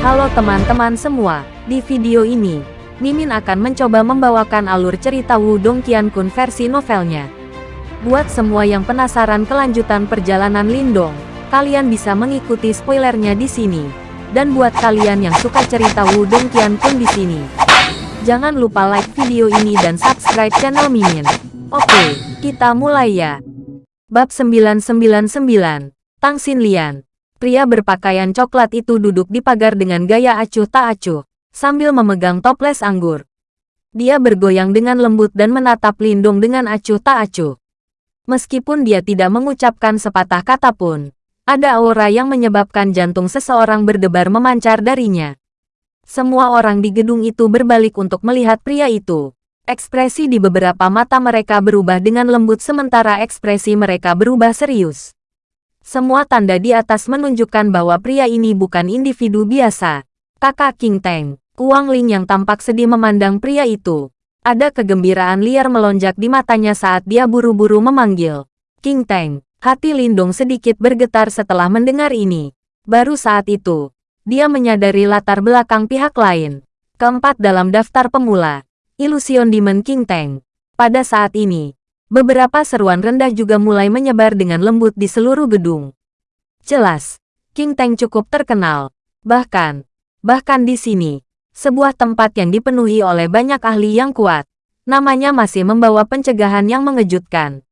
Halo teman-teman semua, di video ini, Mimin akan mencoba membawakan alur cerita Wudong Qiankun versi novelnya. Buat semua yang penasaran kelanjutan perjalanan Lindong, kalian bisa mengikuti spoilernya di sini. Dan buat kalian yang suka cerita Wudong Qiankun di sini, jangan lupa like video ini dan subscribe channel Mimin. Oke, kita mulai ya. Bab 999, Tang Xin Lian. Pria berpakaian coklat itu duduk di pagar dengan gaya acuh tak acuh, sambil memegang toples anggur. Dia bergoyang dengan lembut dan menatap Lindung dengan acuh tak acuh. Meskipun dia tidak mengucapkan sepatah kata pun, ada aura yang menyebabkan jantung seseorang berdebar memancar darinya. Semua orang di gedung itu berbalik untuk melihat pria itu. Ekspresi di beberapa mata mereka berubah dengan lembut sementara ekspresi mereka berubah serius. Semua tanda di atas menunjukkan bahwa pria ini bukan individu biasa. Kakak King Teng, Kuang Ling yang tampak sedih memandang pria itu. Ada kegembiraan liar melonjak di matanya saat dia buru-buru memanggil. King Teng, hati Lindong sedikit bergetar setelah mendengar ini. Baru saat itu, dia menyadari latar belakang pihak lain. Keempat dalam daftar pemula, Ilusion Demon King Teng. Pada saat ini, Beberapa seruan rendah juga mulai menyebar dengan lembut di seluruh gedung. Jelas, King Teng cukup terkenal. Bahkan, bahkan di sini, sebuah tempat yang dipenuhi oleh banyak ahli yang kuat, namanya masih membawa pencegahan yang mengejutkan.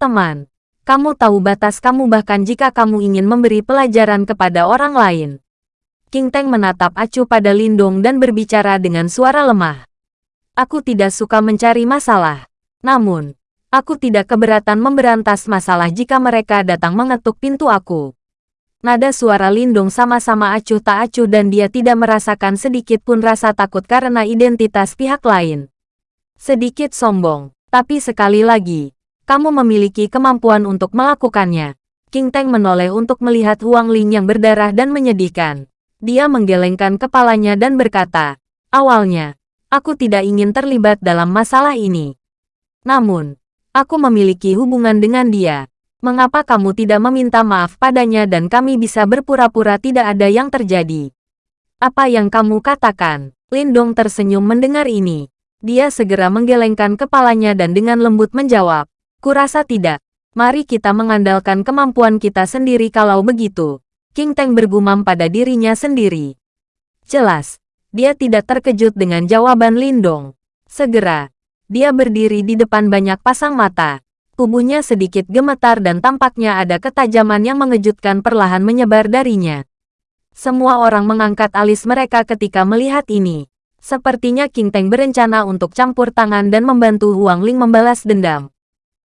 Teman, kamu tahu batas kamu bahkan jika kamu ingin memberi pelajaran kepada orang lain. King Teng menatap acuh pada Lindong dan berbicara dengan suara lemah. Aku tidak suka mencari masalah. Namun, Aku tidak keberatan memberantas masalah jika mereka datang mengetuk pintu aku. Nada suara Lindung sama-sama acuh tak acuh dan dia tidak merasakan sedikit pun rasa takut karena identitas pihak lain. Sedikit sombong, tapi sekali lagi, kamu memiliki kemampuan untuk melakukannya. King Teng menoleh untuk melihat Huang Ling yang berdarah dan menyedihkan. Dia menggelengkan kepalanya dan berkata, Awalnya, aku tidak ingin terlibat dalam masalah ini. Namun, Aku memiliki hubungan dengan dia. Mengapa kamu tidak meminta maaf padanya dan kami bisa berpura-pura tidak ada yang terjadi? Apa yang kamu katakan? Lindong tersenyum mendengar ini. Dia segera menggelengkan kepalanya dan dengan lembut menjawab, Kurasa tidak. Mari kita mengandalkan kemampuan kita sendiri kalau begitu. King Teng bergumam pada dirinya sendiri. Jelas, dia tidak terkejut dengan jawaban Lindong. Segera, dia berdiri di depan banyak pasang mata. Tubuhnya sedikit gemetar dan tampaknya ada ketajaman yang mengejutkan perlahan menyebar darinya. Semua orang mengangkat alis mereka ketika melihat ini. Sepertinya King Teng berencana untuk campur tangan dan membantu Huang Ling membalas dendam.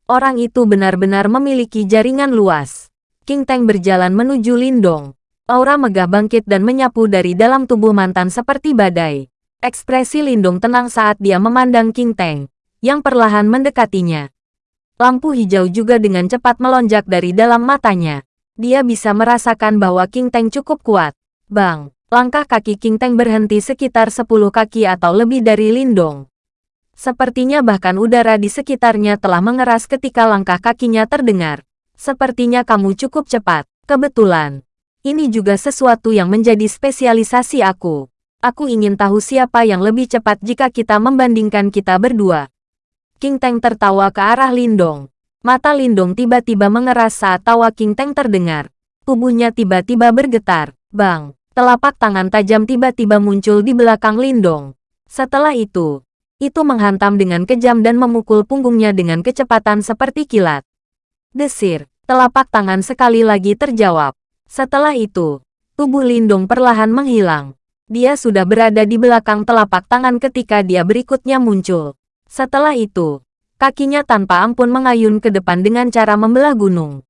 Orang itu benar-benar memiliki jaringan luas. King Teng berjalan menuju Lindong. Aura megah bangkit dan menyapu dari dalam tubuh mantan seperti badai. Ekspresi Lindung tenang saat dia memandang King Teng, yang perlahan mendekatinya. Lampu hijau juga dengan cepat melonjak dari dalam matanya. Dia bisa merasakan bahwa King Teng cukup kuat. Bang, langkah kaki King Teng berhenti sekitar 10 kaki atau lebih dari Lindong. Sepertinya bahkan udara di sekitarnya telah mengeras ketika langkah kakinya terdengar. Sepertinya kamu cukup cepat. Kebetulan. Ini juga sesuatu yang menjadi spesialisasi aku. Aku ingin tahu siapa yang lebih cepat jika kita membandingkan kita berdua. King Teng tertawa ke arah Lindong. Mata Lindong tiba-tiba mengeras saat tawa King Teng terdengar. Tubuhnya tiba-tiba bergetar. Bang, telapak tangan tajam tiba-tiba muncul di belakang Lindong. Setelah itu, itu menghantam dengan kejam dan memukul punggungnya dengan kecepatan seperti kilat. Desir, telapak tangan sekali lagi terjawab. Setelah itu, tubuh Lindong perlahan menghilang. Dia sudah berada di belakang telapak tangan ketika dia berikutnya muncul. Setelah itu, kakinya tanpa ampun mengayun ke depan dengan cara membelah gunung.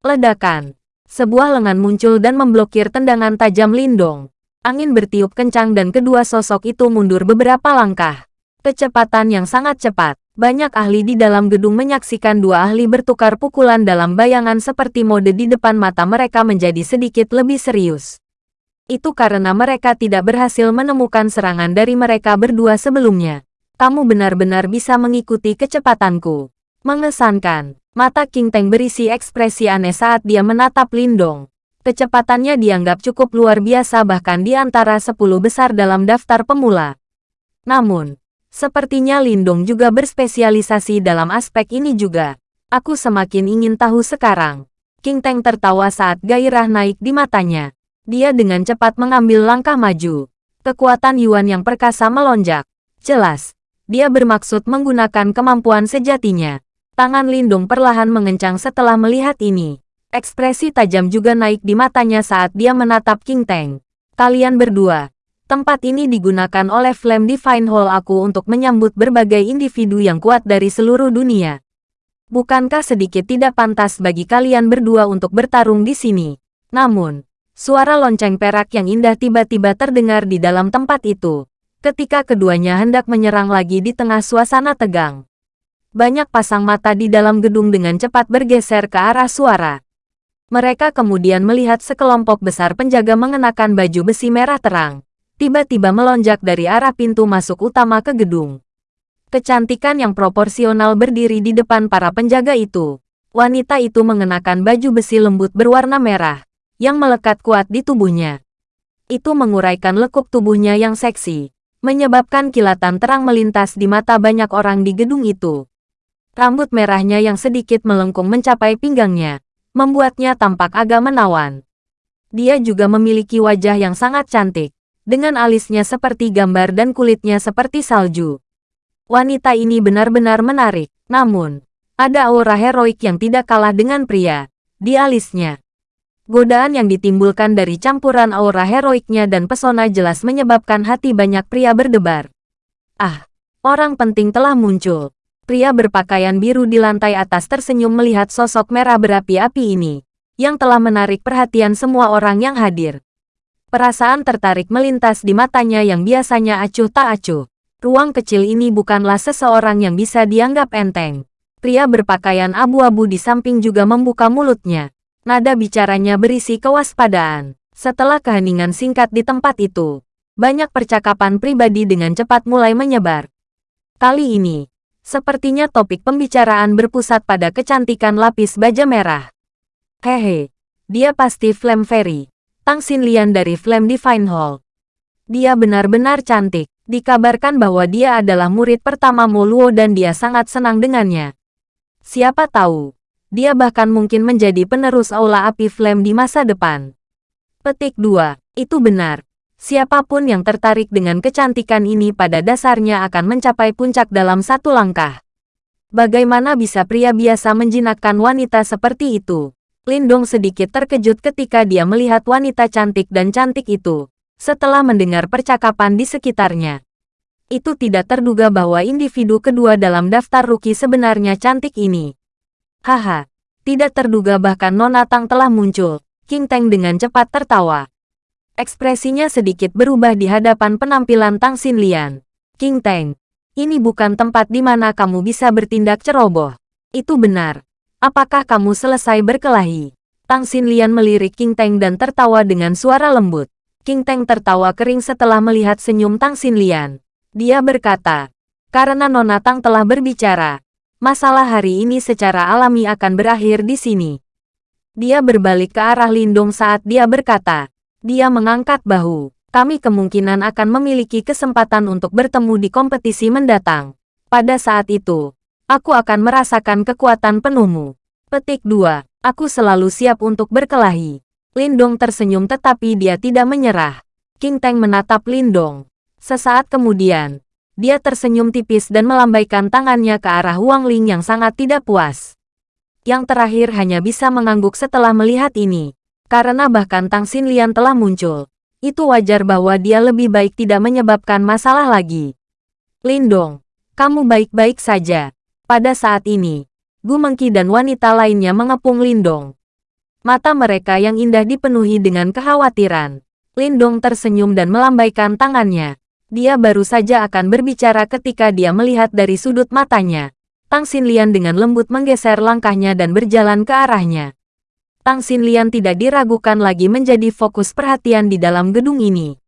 Ledakan. Sebuah lengan muncul dan memblokir tendangan tajam Lindong. Angin bertiup kencang dan kedua sosok itu mundur beberapa langkah. Kecepatan yang sangat cepat. Banyak ahli di dalam gedung menyaksikan dua ahli bertukar pukulan dalam bayangan seperti mode di depan mata mereka menjadi sedikit lebih serius. Itu karena mereka tidak berhasil menemukan serangan dari mereka berdua sebelumnya. Kamu benar-benar bisa mengikuti kecepatanku. Mengesankan. Mata King Teng berisi ekspresi aneh saat dia menatap Lindong. Kecepatannya dianggap cukup luar biasa bahkan di antara 10 besar dalam daftar pemula. Namun, sepertinya Lindong juga berspesialisasi dalam aspek ini juga. Aku semakin ingin tahu sekarang. King Teng tertawa saat gairah naik di matanya. Dia dengan cepat mengambil langkah maju. Kekuatan Yuan yang perkasa melonjak. Jelas, dia bermaksud menggunakan kemampuan sejatinya. Tangan Lindung perlahan mengencang setelah melihat ini. Ekspresi tajam juga naik di matanya saat dia menatap King Teng. Kalian berdua. Tempat ini digunakan oleh Flame Divine Hall aku untuk menyambut berbagai individu yang kuat dari seluruh dunia. Bukankah sedikit tidak pantas bagi kalian berdua untuk bertarung di sini? Namun, suara lonceng perak yang indah tiba-tiba terdengar di dalam tempat itu. Ketika keduanya hendak menyerang lagi di tengah suasana tegang. Banyak pasang mata di dalam gedung dengan cepat bergeser ke arah suara. Mereka kemudian melihat sekelompok besar penjaga mengenakan baju besi merah terang. Tiba-tiba melonjak dari arah pintu masuk utama ke gedung. Kecantikan yang proporsional berdiri di depan para penjaga itu. Wanita itu mengenakan baju besi lembut berwarna merah, yang melekat kuat di tubuhnya. Itu menguraikan lekuk tubuhnya yang seksi, menyebabkan kilatan terang melintas di mata banyak orang di gedung itu. Rambut merahnya yang sedikit melengkung mencapai pinggangnya, membuatnya tampak agak menawan. Dia juga memiliki wajah yang sangat cantik, dengan alisnya seperti gambar dan kulitnya seperti salju. Wanita ini benar-benar menarik, namun, ada aura heroik yang tidak kalah dengan pria, di alisnya. Godaan yang ditimbulkan dari campuran aura heroiknya dan pesona jelas menyebabkan hati banyak pria berdebar. Ah, orang penting telah muncul. Pria berpakaian biru di lantai atas tersenyum melihat sosok merah berapi-api ini, yang telah menarik perhatian semua orang yang hadir. Perasaan tertarik melintas di matanya yang biasanya acuh tak acuh. Ruang kecil ini bukanlah seseorang yang bisa dianggap enteng. Pria berpakaian abu-abu di samping juga membuka mulutnya. Nada bicaranya berisi kewaspadaan. Setelah keheningan singkat di tempat itu, banyak percakapan pribadi dengan cepat mulai menyebar. Kali ini, Sepertinya topik pembicaraan berpusat pada kecantikan lapis baja merah. Hehe, dia pasti Flame Fairy. Tang Xin Lian dari Flame Divine Hall. Dia benar-benar cantik. Dikabarkan bahwa dia adalah murid pertama Luo dan dia sangat senang dengannya. Siapa tahu, dia bahkan mungkin menjadi penerus Aula Api Flame di masa depan. Petik 2. Itu benar. Siapa pun yang tertarik dengan kecantikan ini pada dasarnya akan mencapai puncak dalam satu langkah. Bagaimana bisa pria biasa menjinakkan wanita seperti itu? Lindong sedikit terkejut ketika dia melihat wanita cantik dan cantik itu, setelah mendengar percakapan di sekitarnya. Itu tidak terduga bahwa individu kedua dalam daftar rookie sebenarnya cantik ini. Haha, tidak terduga bahkan Nona Tang telah muncul. King Teng dengan cepat tertawa. Ekspresinya sedikit berubah di hadapan penampilan Tang Xinlian. King Teng, ini bukan tempat di mana kamu bisa bertindak ceroboh. Itu benar. Apakah kamu selesai berkelahi? Tang Xinlian melirik King Teng dan tertawa dengan suara lembut. King Teng tertawa kering setelah melihat senyum Tang Xinlian. Dia berkata, karena Nona Tang telah berbicara, masalah hari ini secara alami akan berakhir di sini. Dia berbalik ke arah Lindong saat dia berkata, dia mengangkat bahu. Kami kemungkinan akan memiliki kesempatan untuk bertemu di kompetisi mendatang. Pada saat itu, aku akan merasakan kekuatan penuhmu. Petik 2. Aku selalu siap untuk berkelahi. Lindong tersenyum tetapi dia tidak menyerah. King Teng menatap Lindong. Sesaat kemudian, dia tersenyum tipis dan melambaikan tangannya ke arah Wang Ling yang sangat tidak puas. Yang terakhir hanya bisa mengangguk setelah melihat ini. Karena bahkan Tang Xinlian telah muncul. Itu wajar bahwa dia lebih baik tidak menyebabkan masalah lagi. Lindong, kamu baik-baik saja. Pada saat ini, Gu Mengki dan wanita lainnya mengepung Lindong. Mata mereka yang indah dipenuhi dengan kekhawatiran. Lindong tersenyum dan melambaikan tangannya. Dia baru saja akan berbicara ketika dia melihat dari sudut matanya. Tang Xinlian dengan lembut menggeser langkahnya dan berjalan ke arahnya. Tang Xinlian tidak diragukan lagi menjadi fokus perhatian di dalam gedung ini.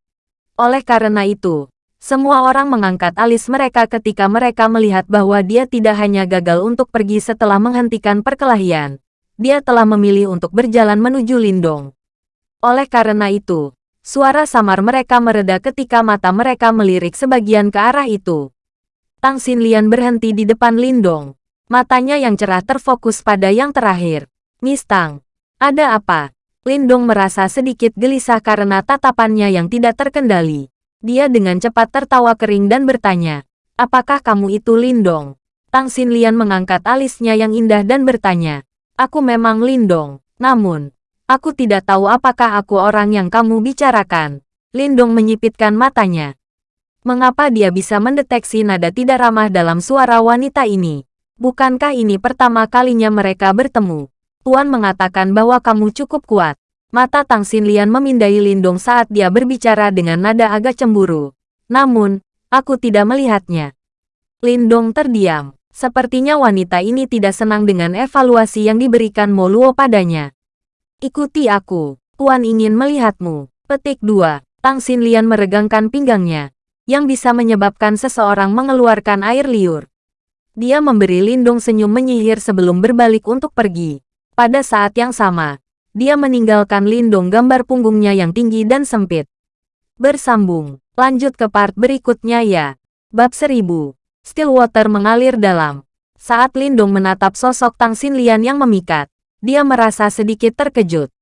Oleh karena itu, semua orang mengangkat alis mereka ketika mereka melihat bahwa dia tidak hanya gagal untuk pergi setelah menghentikan perkelahian. Dia telah memilih untuk berjalan menuju Lindong. Oleh karena itu, suara samar mereka mereda ketika mata mereka melirik sebagian ke arah itu. Tang Xinlian berhenti di depan Lindong. Matanya yang cerah terfokus pada yang terakhir. Mistang, ada apa? Lindong merasa sedikit gelisah karena tatapannya yang tidak terkendali. Dia dengan cepat tertawa kering dan bertanya, Apakah kamu itu Lindong? Tang Xinlian mengangkat alisnya yang indah dan bertanya, Aku memang Lindong, namun, aku tidak tahu apakah aku orang yang kamu bicarakan. Lindong menyipitkan matanya. Mengapa dia bisa mendeteksi nada tidak ramah dalam suara wanita ini? Bukankah ini pertama kalinya mereka bertemu? Tuan mengatakan bahwa kamu cukup kuat. Mata Tang Xinlian memindai Lindong saat dia berbicara dengan nada agak cemburu. Namun, aku tidak melihatnya. Lindong terdiam. Sepertinya wanita ini tidak senang dengan evaluasi yang diberikan Moluo padanya. Ikuti aku. Tuan ingin melihatmu. Petik 2. Tang Xinlian meregangkan pinggangnya yang bisa menyebabkan seseorang mengeluarkan air liur. Dia memberi Lindung senyum menyihir sebelum berbalik untuk pergi. Pada saat yang sama, dia meninggalkan Lindung gambar punggungnya yang tinggi dan sempit. Bersambung, lanjut ke part berikutnya ya. Bab 1000, Stillwater mengalir dalam. Saat Lindung menatap sosok Tang Xinlian yang memikat, dia merasa sedikit terkejut.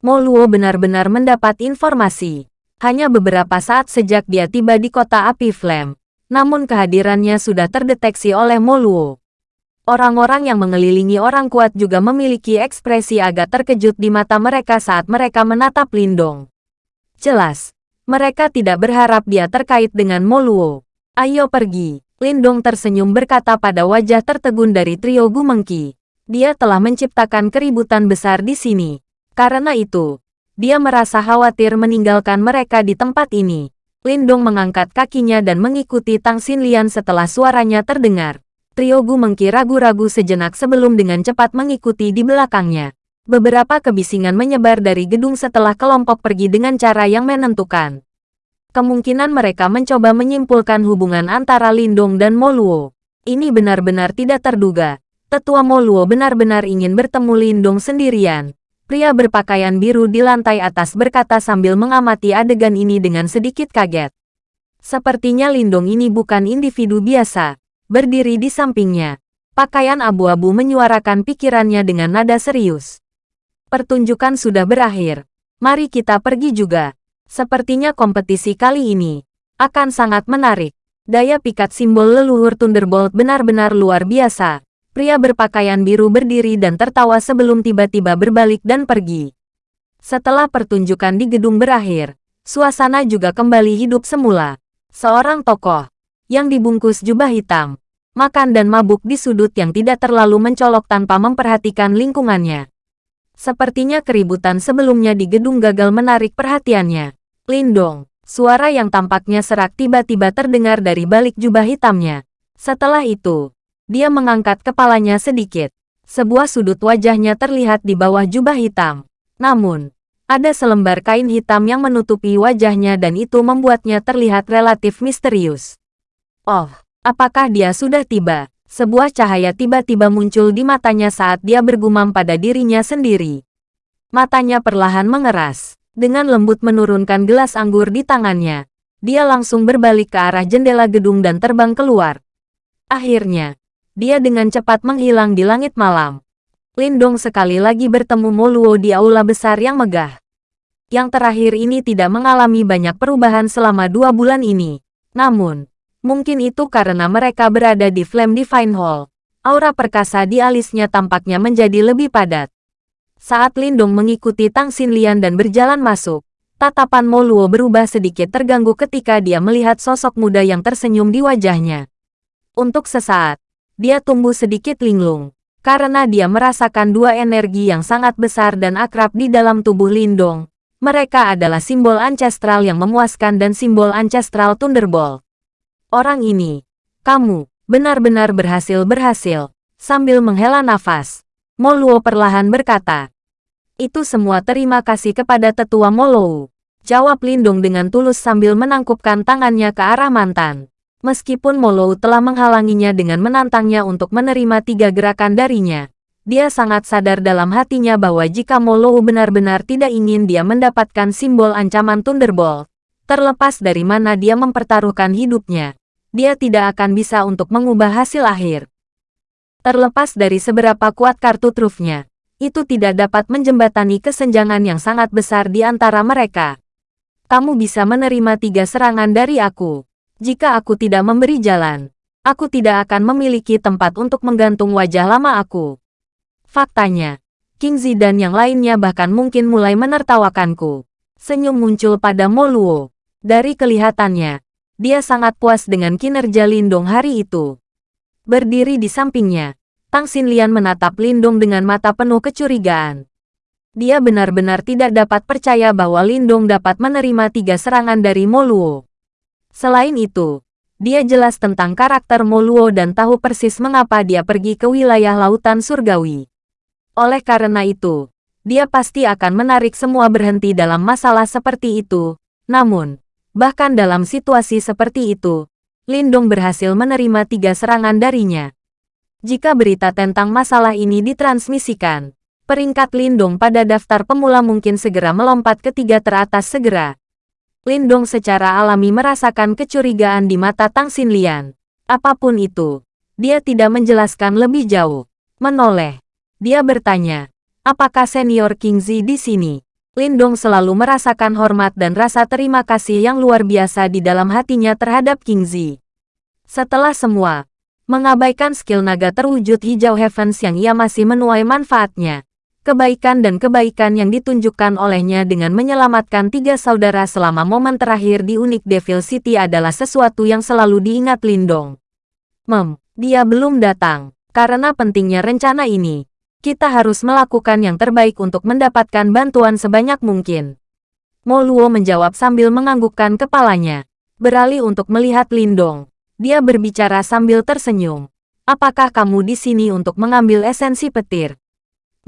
Mo Luo benar-benar mendapat informasi hanya beberapa saat sejak dia tiba di kota api Flame. Namun kehadirannya sudah terdeteksi oleh Moluo. Orang-orang yang mengelilingi orang kuat juga memiliki ekspresi agak terkejut di mata mereka saat mereka menatap Lindong. Jelas, mereka tidak berharap dia terkait dengan Moluo. Ayo pergi. Lindong tersenyum berkata pada wajah tertegun dari trio Gumengki. Dia telah menciptakan keributan besar di sini. Karena itu, dia merasa khawatir meninggalkan mereka di tempat ini. Lindong mengangkat kakinya dan mengikuti Tang Xinlian setelah suaranya terdengar. Trio Gu Mengki ragu-ragu sejenak sebelum dengan cepat mengikuti di belakangnya. Beberapa kebisingan menyebar dari gedung setelah kelompok pergi dengan cara yang menentukan. Kemungkinan mereka mencoba menyimpulkan hubungan antara Lindong dan Moluo. Ini benar-benar tidak terduga. Tetua Moluo benar-benar ingin bertemu Lindong sendirian. Pria berpakaian biru di lantai atas berkata sambil mengamati adegan ini dengan sedikit kaget. Sepertinya Lindong ini bukan individu biasa. Berdiri di sampingnya. Pakaian abu-abu menyuarakan pikirannya dengan nada serius. Pertunjukan sudah berakhir. Mari kita pergi juga. Sepertinya kompetisi kali ini akan sangat menarik. Daya pikat simbol leluhur Thunderbolt benar-benar luar biasa. Pria berpakaian biru berdiri dan tertawa sebelum tiba-tiba berbalik dan pergi. Setelah pertunjukan di gedung berakhir, suasana juga kembali hidup semula. Seorang tokoh yang dibungkus jubah hitam, makan dan mabuk di sudut yang tidak terlalu mencolok tanpa memperhatikan lingkungannya. Sepertinya keributan sebelumnya di gedung gagal menarik perhatiannya. Lindong, suara yang tampaknya serak tiba-tiba terdengar dari balik jubah hitamnya. Setelah itu, dia mengangkat kepalanya sedikit. Sebuah sudut wajahnya terlihat di bawah jubah hitam. Namun, ada selembar kain hitam yang menutupi wajahnya dan itu membuatnya terlihat relatif misterius. Oh, apakah dia sudah tiba? Sebuah cahaya tiba-tiba muncul di matanya saat dia bergumam pada dirinya sendiri. Matanya perlahan mengeras. Dengan lembut menurunkan gelas anggur di tangannya. Dia langsung berbalik ke arah jendela gedung dan terbang keluar. Akhirnya, dia dengan cepat menghilang di langit malam. Lindong sekali lagi bertemu Moluo di aula besar yang megah. Yang terakhir ini tidak mengalami banyak perubahan selama dua bulan ini. Namun, mungkin itu karena mereka berada di Flame Divine Hall. Aura perkasa di alisnya tampaknya menjadi lebih padat. Saat Lindong mengikuti Tang Xinlian dan berjalan masuk, tatapan Moluo berubah sedikit terganggu ketika dia melihat sosok muda yang tersenyum di wajahnya. Untuk sesaat, dia tumbuh sedikit linglung. Karena dia merasakan dua energi yang sangat besar dan akrab di dalam tubuh Lindong. Mereka adalah simbol ancestral yang memuaskan dan simbol ancestral Thunderbolt. Orang ini, kamu, benar-benar berhasil-berhasil. Sambil menghela nafas, Moluo perlahan berkata, itu semua terima kasih kepada tetua Moluo. Jawab Lindung dengan tulus sambil menangkupkan tangannya ke arah mantan. Meskipun Molo telah menghalanginya dengan menantangnya untuk menerima tiga gerakan darinya, Dia sangat sadar dalam hatinya bahwa jika Molou benar-benar tidak ingin dia mendapatkan simbol ancaman Thunderbolt, terlepas dari mana dia mempertaruhkan hidupnya, dia tidak akan bisa untuk mengubah hasil akhir. Terlepas dari seberapa kuat kartu trufnya, itu tidak dapat menjembatani kesenjangan yang sangat besar di antara mereka. Kamu bisa menerima tiga serangan dari aku. Jika aku tidak memberi jalan, aku tidak akan memiliki tempat untuk menggantung wajah lama aku. Faktanya, King Zi dan yang lainnya bahkan mungkin mulai menertawakanku. Senyum muncul pada Moluo. Dari kelihatannya, dia sangat puas dengan kinerja Lindong hari itu. Berdiri di sampingnya, Tang Xinlian menatap Lindong dengan mata penuh kecurigaan. Dia benar-benar tidak dapat percaya bahwa Lindong dapat menerima tiga serangan dari Moluo. Selain itu, dia jelas tentang karakter Moluo dan tahu persis mengapa dia pergi ke wilayah lautan surgawi. Oleh karena itu, dia pasti akan menarik semua berhenti dalam masalah seperti itu. Namun, bahkan dalam situasi seperti itu, Lindong berhasil menerima tiga serangan darinya. Jika berita tentang masalah ini ditransmisikan, peringkat Lindong pada daftar pemula mungkin segera melompat ke tiga teratas segera. Lindong secara alami merasakan kecurigaan di mata Tang Xinlian. Apa pun itu, dia tidak menjelaskan lebih jauh. Menoleh, dia bertanya, apakah senior King Zi di sini? Lindong selalu merasakan hormat dan rasa terima kasih yang luar biasa di dalam hatinya terhadap King Zi. Setelah semua, mengabaikan skill naga terwujud hijau Heavens yang ia masih menuai manfaatnya. Kebaikan dan kebaikan yang ditunjukkan olehnya dengan menyelamatkan tiga saudara selama momen terakhir di Unik Devil City adalah sesuatu yang selalu diingat Lindong. Mem, dia belum datang. Karena pentingnya rencana ini, kita harus melakukan yang terbaik untuk mendapatkan bantuan sebanyak mungkin. Mo Luo menjawab sambil menganggukkan kepalanya. Beralih untuk melihat Lindong. Dia berbicara sambil tersenyum. Apakah kamu di sini untuk mengambil esensi petir?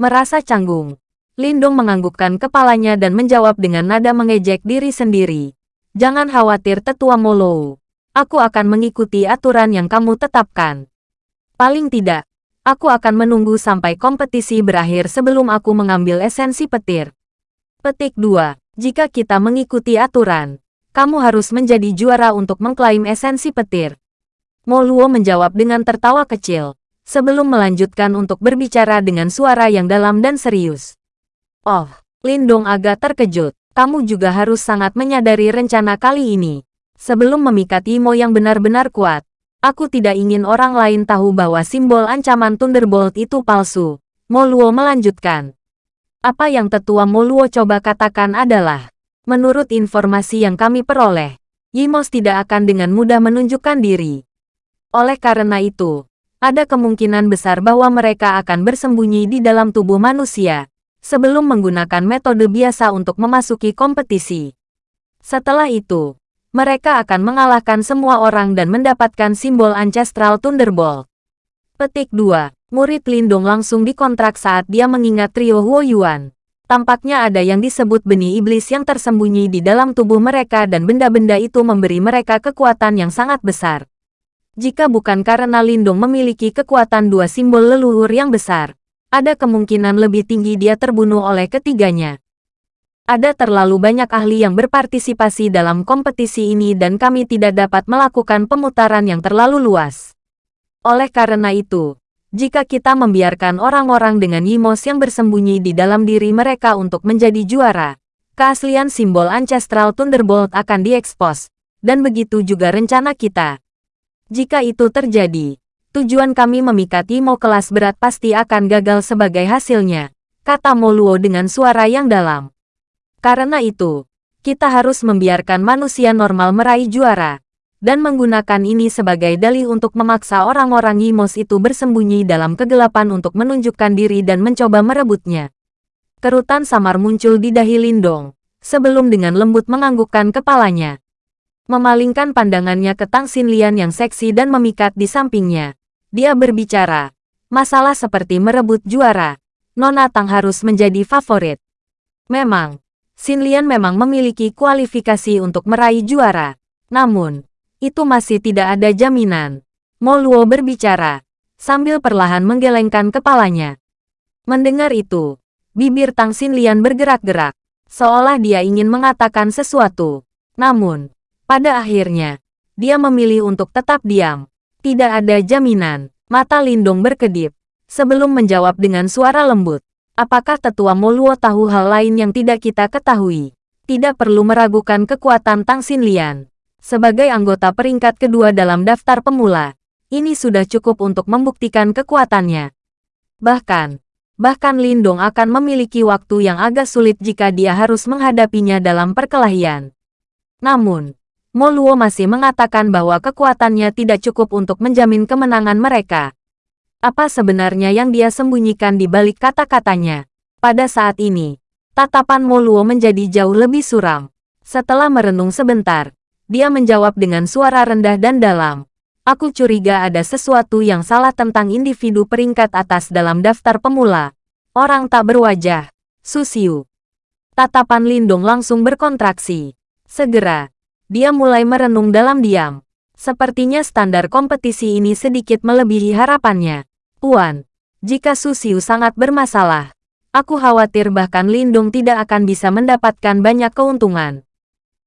Merasa canggung. Lindong menganggukkan kepalanya dan menjawab dengan nada mengejek diri sendiri. Jangan khawatir tetua Molo. Aku akan mengikuti aturan yang kamu tetapkan. Paling tidak, Aku akan menunggu sampai kompetisi berakhir sebelum aku mengambil esensi petir. Petik 2. Jika kita mengikuti aturan, kamu harus menjadi juara untuk mengklaim esensi petir. Moluo menjawab dengan tertawa kecil, sebelum melanjutkan untuk berbicara dengan suara yang dalam dan serius. Oh, Lindong agak terkejut. Kamu juga harus sangat menyadari rencana kali ini. Sebelum memikat Imo yang benar-benar kuat, Aku tidak ingin orang lain tahu bahwa simbol ancaman Thunderbolt itu palsu. Moluo melanjutkan. Apa yang tetua Moluo coba katakan adalah, menurut informasi yang kami peroleh, Yimos tidak akan dengan mudah menunjukkan diri. Oleh karena itu, ada kemungkinan besar bahwa mereka akan bersembunyi di dalam tubuh manusia, sebelum menggunakan metode biasa untuk memasuki kompetisi. Setelah itu, mereka akan mengalahkan semua orang dan mendapatkan simbol Ancestral Thunderbolt. Petik 2. Murid Lindung langsung dikontrak saat dia mengingat trio Huo Yuan. Tampaknya ada yang disebut benih iblis yang tersembunyi di dalam tubuh mereka dan benda-benda itu memberi mereka kekuatan yang sangat besar. Jika bukan karena Lindung memiliki kekuatan dua simbol leluhur yang besar, ada kemungkinan lebih tinggi dia terbunuh oleh ketiganya. Ada terlalu banyak ahli yang berpartisipasi dalam kompetisi ini dan kami tidak dapat melakukan pemutaran yang terlalu luas. Oleh karena itu, jika kita membiarkan orang-orang dengan Yimos yang bersembunyi di dalam diri mereka untuk menjadi juara, keaslian simbol Ancestral Thunderbolt akan diekspos, dan begitu juga rencana kita. Jika itu terjadi, tujuan kami memikat Yimo kelas berat pasti akan gagal sebagai hasilnya, kata Moluo dengan suara yang dalam. Karena itu, kita harus membiarkan manusia normal meraih juara, dan menggunakan ini sebagai dalih untuk memaksa orang-orang Yimos itu bersembunyi dalam kegelapan untuk menunjukkan diri dan mencoba merebutnya. Kerutan samar muncul di dahi Lindong, sebelum dengan lembut menganggukkan kepalanya. Memalingkan pandangannya ke Tang Xinlian yang seksi dan memikat di sampingnya. Dia berbicara, masalah seperti merebut juara, Nona Tang harus menjadi favorit. Memang, Xinlian memang memiliki kualifikasi untuk meraih juara. Namun, itu masih tidak ada jaminan. Mo Luo berbicara, sambil perlahan menggelengkan kepalanya. Mendengar itu, bibir Tang Xinlian bergerak-gerak, seolah dia ingin mengatakan sesuatu. Namun, pada akhirnya, dia memilih untuk tetap diam. Tidak ada jaminan. Mata Lindong berkedip. Sebelum menjawab dengan suara lembut. Apakah tetua Moluo tahu hal lain yang tidak kita ketahui? Tidak perlu meragukan kekuatan Tang Xinlian. Sebagai anggota peringkat kedua dalam daftar pemula, ini sudah cukup untuk membuktikan kekuatannya. Bahkan, bahkan Lindong akan memiliki waktu yang agak sulit jika dia harus menghadapinya dalam perkelahian. Namun, Moluo masih mengatakan bahwa kekuatannya tidak cukup untuk menjamin kemenangan mereka. Apa sebenarnya yang dia sembunyikan di balik kata-katanya? Pada saat ini, tatapan Moluo menjadi jauh lebih suram. Setelah merenung sebentar, dia menjawab dengan suara rendah dan dalam. Aku curiga ada sesuatu yang salah tentang individu peringkat atas dalam daftar pemula. Orang tak berwajah. Susiu. Tatapan Lindung langsung berkontraksi. Segera, dia mulai merenung dalam diam. Sepertinya standar kompetisi ini sedikit melebihi harapannya. Puan, jika Susiu sangat bermasalah, aku khawatir bahkan Lindung tidak akan bisa mendapatkan banyak keuntungan.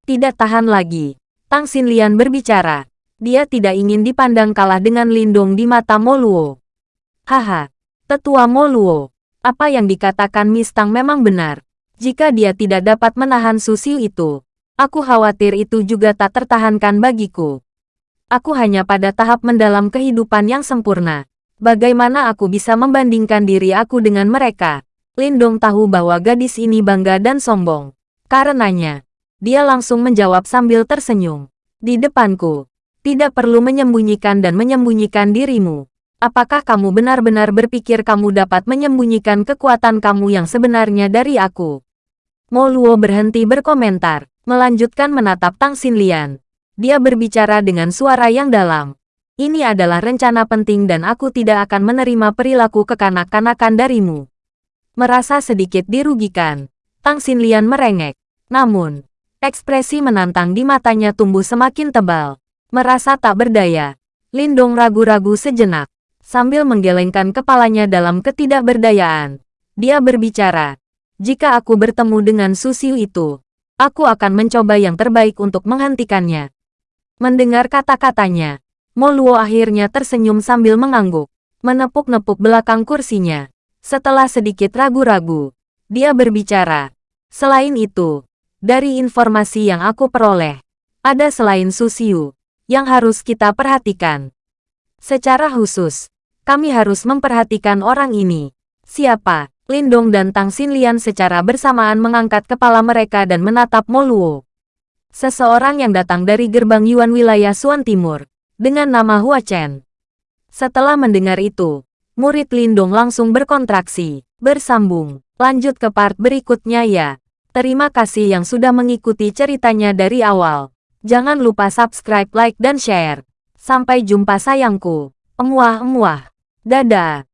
Tidak tahan lagi, Tang Xinlian berbicara. Dia tidak ingin dipandang kalah dengan Lindung di mata Moluo. Haha, tetua Moluo, apa yang dikatakan Miss Tang memang benar. Jika dia tidak dapat menahan Susiu itu, Aku khawatir itu juga tak tertahankan bagiku. Aku hanya pada tahap mendalam kehidupan yang sempurna. Bagaimana aku bisa membandingkan diri aku dengan mereka? Lindong tahu bahwa gadis ini bangga dan sombong. Karenanya, dia langsung menjawab sambil tersenyum. Di depanku, tidak perlu menyembunyikan dan menyembunyikan dirimu. Apakah kamu benar-benar berpikir kamu dapat menyembunyikan kekuatan kamu yang sebenarnya dari aku? Moluo berhenti berkomentar melanjutkan menatap Tang Xinlian. Dia berbicara dengan suara yang dalam. Ini adalah rencana penting dan aku tidak akan menerima perilaku kekanak-kanakan darimu. Merasa sedikit dirugikan, Tang Xinlian merengek. Namun, ekspresi menantang di matanya tumbuh semakin tebal. Merasa tak berdaya, Lindong ragu-ragu sejenak. Sambil menggelengkan kepalanya dalam ketidakberdayaan, dia berbicara, jika aku bertemu dengan Susiu itu, Aku akan mencoba yang terbaik untuk menghentikannya. Mendengar kata-katanya, Moluo akhirnya tersenyum sambil mengangguk, menepuk-nepuk belakang kursinya. Setelah sedikit ragu-ragu, dia berbicara. Selain itu, dari informasi yang aku peroleh, ada selain Susiu, yang harus kita perhatikan. Secara khusus, kami harus memperhatikan orang ini. Siapa? Lindong dan Tang Xinlian secara bersamaan mengangkat kepala mereka dan menatap Moluo. Seseorang yang datang dari gerbang Yuan wilayah Suan Timur, dengan nama Hua Chen. Setelah mendengar itu, murid Lindong langsung berkontraksi, bersambung, lanjut ke part berikutnya ya. Terima kasih yang sudah mengikuti ceritanya dari awal. Jangan lupa subscribe, like, dan share. Sampai jumpa sayangku. Emuah-emuah. Dadah.